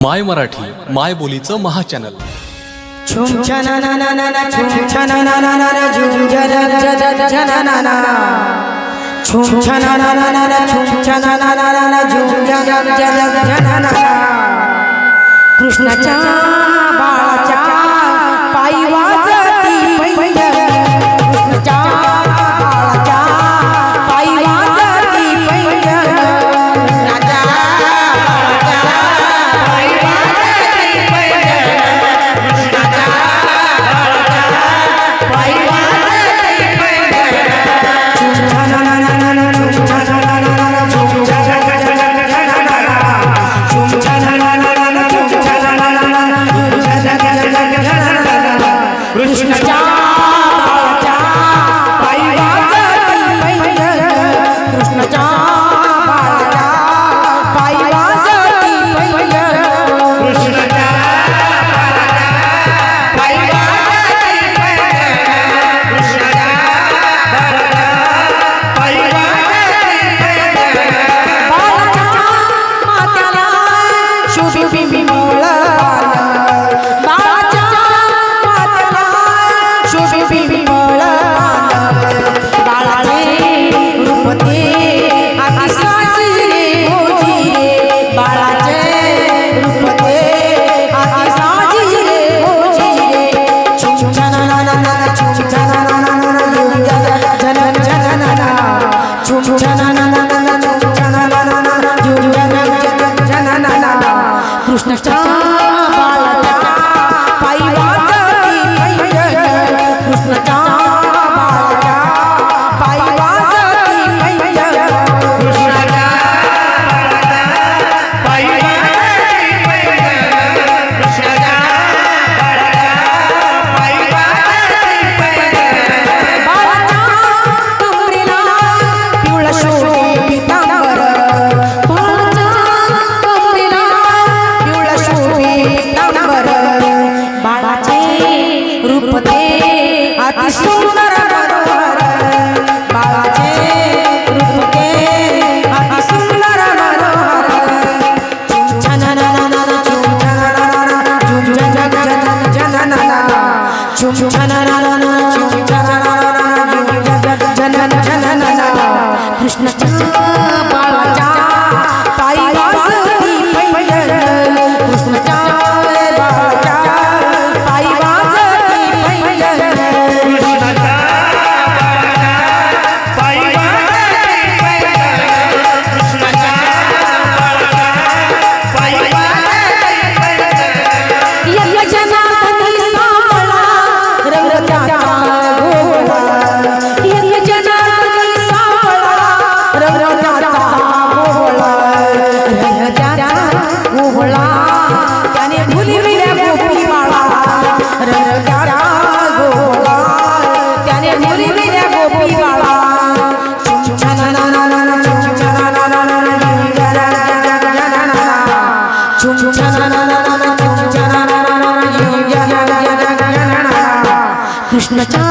माय मराठी माय बोलीचं महाचॅनल कृष्णाच्या कृष्णाच्या बाळाच्या ночь